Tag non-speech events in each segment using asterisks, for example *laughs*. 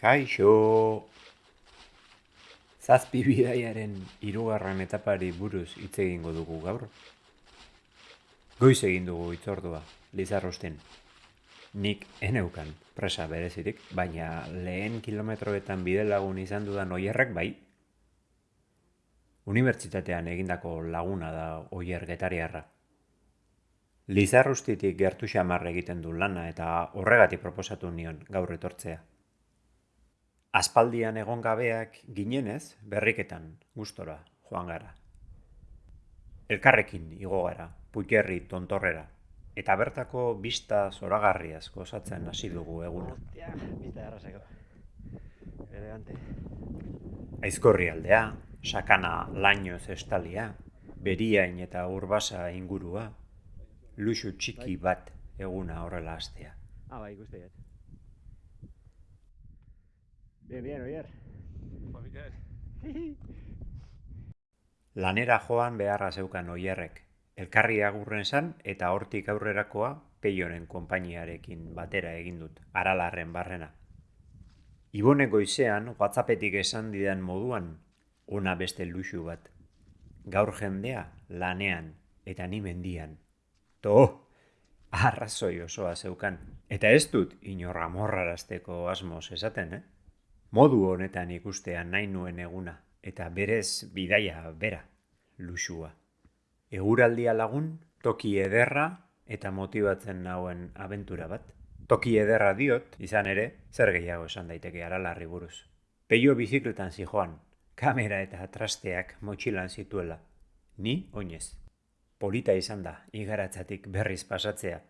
Kaixo! Zazpi *laughs* bidaiaren hirugarren etapari buruz hitz egingo dugu gaur. Goiz egin dugu itzordua, Lizarrosten. Nik eneukan presa berezirik, baina lehen kilometroetan bide lagun izan dudan oierrek bai. Unibertsitatean egindako laguna da oier getariarra. Lizarrustitik gertu xamar egiten du lana eta horregatik proposatu nion gaur etortzea. Aspaldian egon gabeak ginenez, berriketan, gustora, joan gara. Elkarrekin igo gara, puikerri tontorrera, eta bertako bista zoragarriaz gozatzen hasi dugu eguna. Bista errazeko. Elegante. Aizkorri aldea, sakana lainoz estalia, beriain eta urbasa ingurua, luxu txiki bat eguna horrela hastea. Ah, bai, dut. Bien, bien, oier. *laughs* Lanera joan beharra zeukan oierrek, elkarri agurren zan eta hortik aurrerakoa peionen konpainiarekin batera egin dut, aralarren barrena. Ibone goizean, whatsappetik esan didan moduan, ona beste luxu bat. Gaur jendea lanean eta ni mendian. To, arrazoi osoa zeukan. Eta ez dut inorra morrarazteko asmoz esaten, eh? Modu honetan ikustean nahi nuen eguna, eta berez bidaia bera, luxua. Eguraldia lagun, toki ederra eta motibatzen nauen abentura bat. Toki ederra diot, izan ere, zer gehiago esan daiteke aralarri buruz. Peio bizikletan zijoan, kamera eta trasteak motxilan zituela. Ni, oinez. Polita izan da, igaratzatik berriz pasatzea.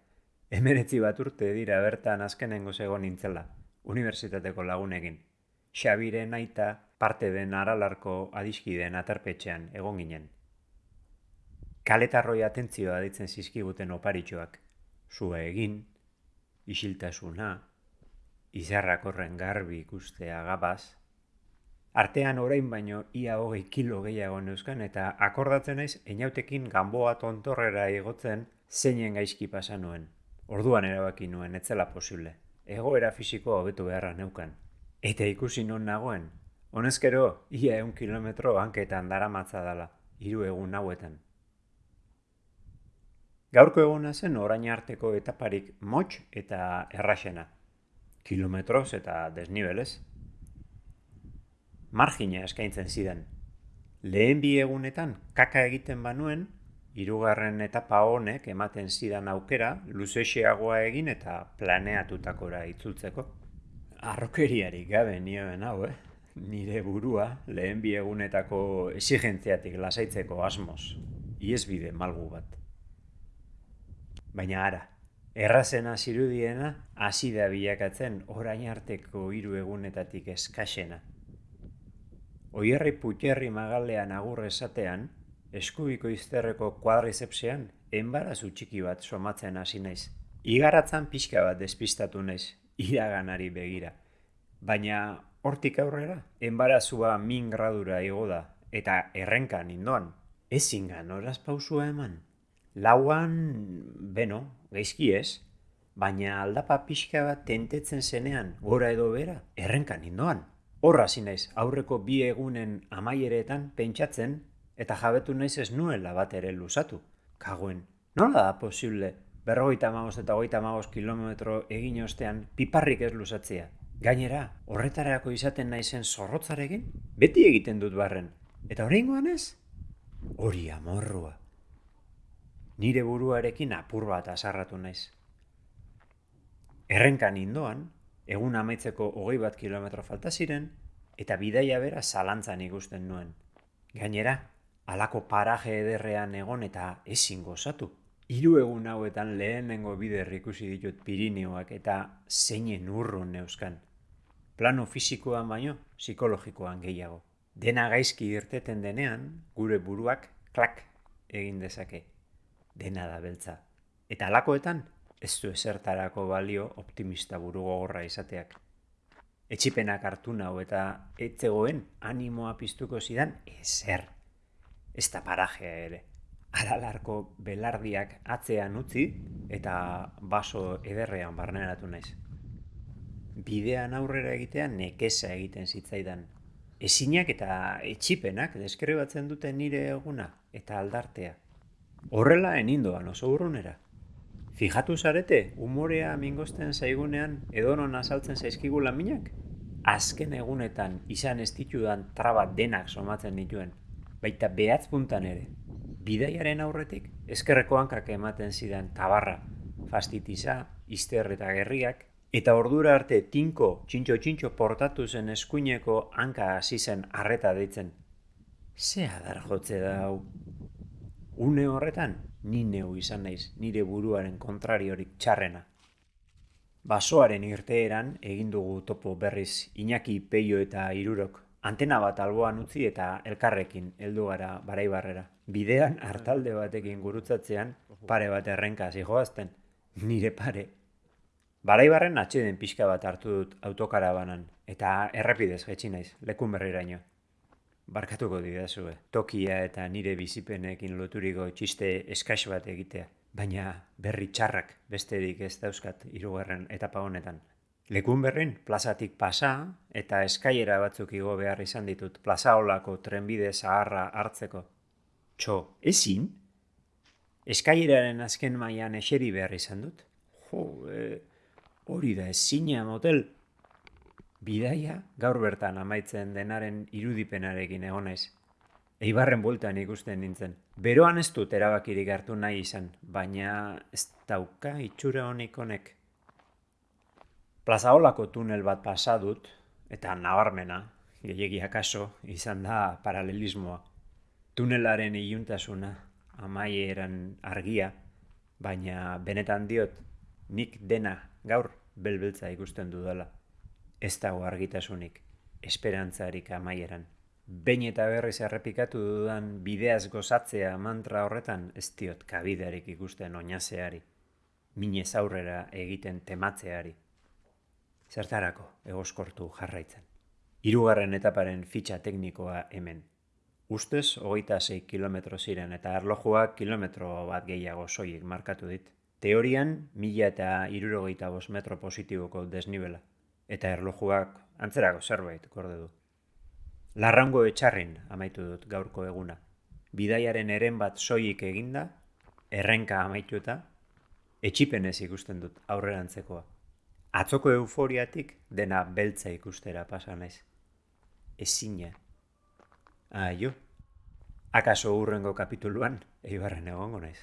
Hemeretzi bat urte dira bertan azkenengo zegoen nintzela, unibertsitateko lagunekin. Xabiren aita parte den aralarko adiskideen aterpetxean egon ginen. Kaletarroi atentzioa ditzen zizkiguten oparitxoak. Zua egin, isiltasuna, izarrak horren garbi ikustea gabaz. Artean orain baino ia hogei kilo gehiago neuzkan eta akordatzen naiz enautekin ganboa tontorrera igotzen zeinen gaizki pasa nuen. Orduan erabaki nuen etzela posible. Egoera fisikoa hobetu beharra neukan. Eta ikusi non nagoen. Honezkero, ia eun kilometro hanketan daramatza dala, hiru egun hauetan. Gaurko eguna zen orain arteko etaparik motx eta erraxena. Kilometroz eta desnibelez. Margina eskaintzen zidan. Lehen bi egunetan kaka egiten banuen, hirugarren etapa honek ematen zidan aukera luzexeagoa egin eta planeatutakora itzultzeko arrokeriarik gabe nioen hau, eh? Nire burua lehen bi egunetako esigentziatik lasaitzeko asmoz. Iesbide malgu bat. Baina ara, errazena zirudiena hasi da bilakatzen orain arteko hiru egunetatik eskasena. Oierri putierri magalean agur esatean, eskubiko izterreko kuadrizepsean, enbarazu txiki bat somatzen hasi naiz. Igaratzan pixka bat despistatu naiz, iraganari begira. Baina hortik aurrera, enbarazua min gradura igo da, eta errenkan indoan. Ezin horaz pausua eman. Lauan, beno, gaizki ez, baina aldapa pixka bat tentetzen zenean, gora edo bera, errenkan indoan. Horra naiz aurreko bi egunen amaieretan pentsatzen, eta jabetu naiz ez nuela bat ere lusatu. Kagoen, nola da posible berrogeita magos eta hogeita magos kilometro egin ostean piparrik ez lusatzea. Gainera, horretarako izaten naizen zorrotzarekin, beti egiten dut barren. Eta horrengoan ez? Hori amorrua. Nire buruarekin apur bat azarratu naiz. Errenkan indoan, egun amaitzeko hogei bat kilometro falta ziren, eta bidaia bera zalantzan ikusten nuen. Gainera, alako paraje ederrean egon eta ezin gozatu. Hiru egun hauetan lehenengo bider ikusi ditut Pirineoak eta zeinen urrun neuzkan. Plano fisikoan baino, psikologikoan gehiago. Dena gaizki irteten denean, gure buruak klak egin dezake. Dena da beltza. Eta alakoetan, ez du esertarako balio optimista buru gogorra izateak. Etxipenak hartu nau eta etzegoen animoa piztuko zidan ezer. Ez da parajea ere aralarko belardiak atzean utzi eta baso ederrean barneratu naiz. bidean aurrera egitea nekesa egiten zitzaidan. Ezinak eta etxipenak deskribatzen dute nire eguna eta aldartea. Horrela enindoan oso urrunera. Fijatu zarete, umorea mingosten zaigunean edonon azaltzen zaizkigu laminak? Azken egunetan izan ez ditudan traba denak somatzen dituen, baita behatz puntan ere. Bidaiaren aurretik, eskerreko hankak ematen zidan tabarra, fastitiza, izter eta gerriak, eta ordura arte tinko txintxo-txintxo portatu zen eskuineko hanka hasi zen arreta deitzen. Ze adar jotze da hau? Une horretan, ni neu izan naiz nire buruaren kontrariorik txarrena. Basoaren irteeran egin dugu topo berriz Iñaki Peio eta Irurok. Antena bat alboan utzi eta elkarrekin heldu gara baraibarrera. Bidean hartalde batekin gurutzatzean pare bat errenka zijoazten. Nire pare. Baraibarren atxeden pixka bat hartu dut autokarabanan eta errepidez jetxi naiz, lekun berriraino. Barkatuko didazue, tokia eta nire bizipenekin loturiko txiste eskax bat egitea, baina berri txarrak besterik ez dauzkat hirugarren etapa honetan. Lekun berrin, plazatik pasa eta eskaiera batzuk igo behar izan ditut plazaolako trenbide zaharra hartzeko. Txo, ezin? Eskaieraren azken mailan eseri behar izan dut? Jo, e, hori da ezina motel, Bidaia gaur bertan amaitzen denaren irudipenarekin egon naiz. Eibarren bueltan ikusten nintzen. Beroan ez dut erabakirik hartu nahi izan, baina ez dauka itxura honik honek. Plazaolako tunel bat pasa dut, eta nabarmena, gehiagia kaso, izan da paralelismoa. Tunelaren iluntasuna, amaieran argia, baina benetan diot, nik dena gaur belbeltza ikusten dudala ez dago argitasunik, esperantzarik amaieran. Behin eta berriz errepikatu dudan bideaz gozatzea mantra horretan ez diot kabidearik ikusten oinazeari, minez aurrera egiten tematzeari. Zertarako egoskortu jarraitzen. Hirugarren etaparen fitxa teknikoa hemen. Ustez, hogeita 6 kilometro ziren eta erlojuak kilometro bat gehiago soilik markatu dit. Teorian, mila eta irurogeita metro positiboko desnibela eta erlojuak antzerako zerbait gorde du. Larrango etxarrin amaitu dut gaurko eguna. Bidaiaren eren bat soilik eginda, errenka amaitu eta etxipenez ikusten dut aurrerantzekoa. Atzoko euforiatik dena beltza ikustera pasa naiz. Ezina. Aio. Akaso urrengo kapituluan, eibarren egongo naiz.